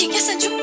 He gets a juke.